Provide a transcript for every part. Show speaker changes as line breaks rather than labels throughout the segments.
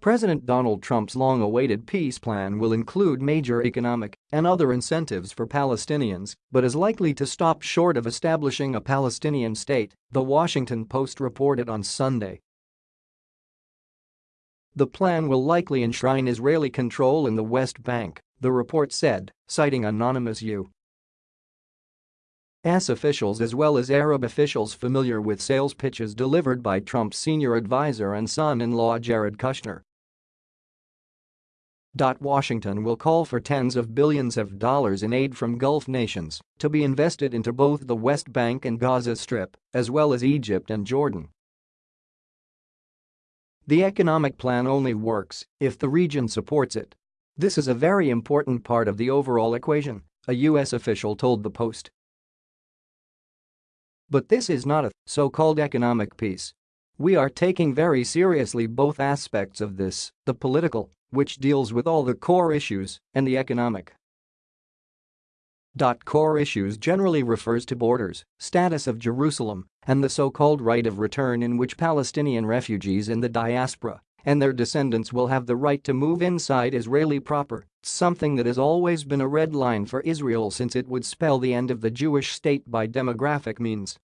President Donald Trump's long-awaited peace plan will include major economic and other incentives for Palestinians but is likely to stop short of establishing a Palestinian state, The Washington Post reported on Sunday. The plan will likely enshrine Israeli control in the West Bank, the report said, citing anonymous U. S officials as well as Arab officials familiar with sales pitches delivered by Trump's senior advisor and son-in-law Jared Kushner. Washington will call for tens of billions of dollars in aid from Gulf nations to be invested into both the West Bank and Gaza Strip, as well as Egypt and Jordan. The economic plan only works if the region supports it. This is a very important part of the overall equation, a U.S. official told the Post. But this is not a so-called economic peace. We are taking very seriously both aspects of this, the political which deals with all the core issues, and the economic. Core issues generally refers to borders, status of Jerusalem, and the so-called right of return in which Palestinian refugees in the diaspora and their descendants will have the right to move inside Israeli proper, something that has always been a red line for Israel since it would spell the end of the Jewish state by demographic means.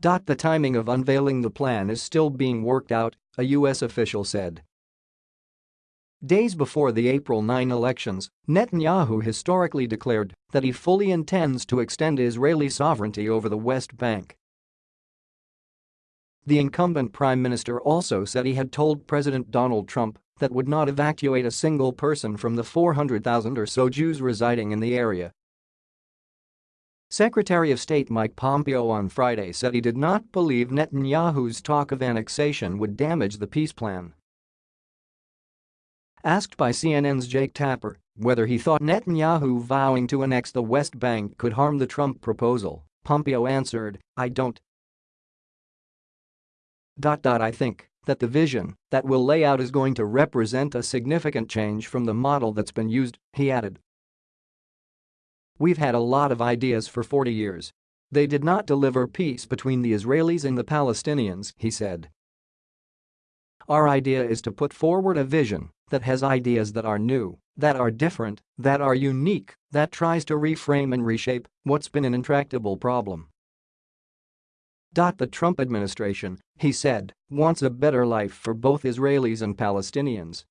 The timing of unveiling the plan is still being worked out, a U.S. official said. Days before the April 9 elections, Netanyahu historically declared that he fully intends to extend Israeli sovereignty over the West Bank. The incumbent prime minister also said he had told President Donald Trump that would not evacuate a single person from the 400,000 or so Jews residing in the area. Secretary of State Mike Pompeo on Friday said he did not believe Netanyahu's talk of annexation would damage the peace plan. Asked by CNN's Jake Tapper whether he thought Netanyahu vowing to annex the West Bank could harm the Trump proposal, Pompeo answered, I don't. I think that the vision that we'll lay out is going to represent a significant change from the model that's been used, he added. We've had a lot of ideas for 40 years. They did not deliver peace between the Israelis and the Palestinians, he said. Our idea is to put forward a vision that has ideas that are new, that are different, that are unique, that tries to reframe and reshape what's been an intractable problem. The Trump administration, he said, wants a better life for both Israelis and Palestinians.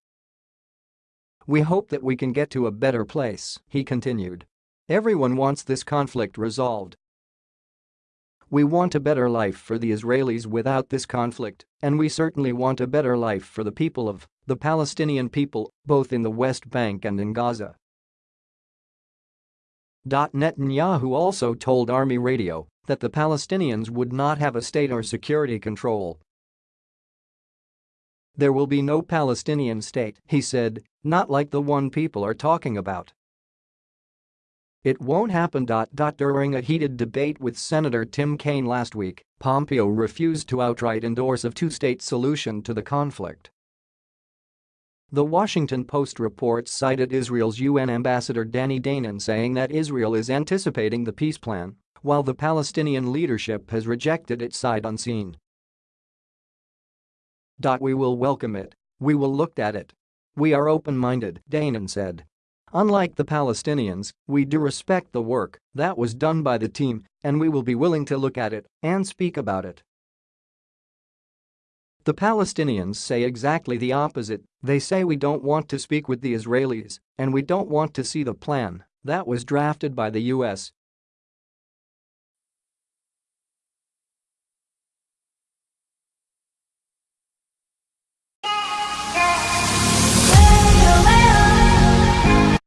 We hope that we can get to a better place, he continued. Everyone wants this conflict resolved, we want a better life for the Israelis without this conflict, and we certainly want a better life for the people of the Palestinian people, both in the West Bank and in Gaza. Netanyahu also told Army Radio that the Palestinians would not have a state or security control. There will be no Palestinian state, he said, not like the one people are talking about. It won't happen. During a heated debate with Senator Tim Kaine last week, Pompeo refused to outright endorse a two-state solution to the conflict. The Washington Post report cited Israel's UN ambassador Danny Danon saying that Israel is anticipating the peace plan, while the Palestinian leadership has rejected it sight unseen. We will welcome it. We will look at it. We are open-minded, Danon said. Unlike the Palestinians, we do respect the work that was done by the team and we will be willing to look at it and speak about it. The Palestinians say exactly the opposite, they say we don't want to speak with the Israelis and we don't want to see the plan that was drafted by the US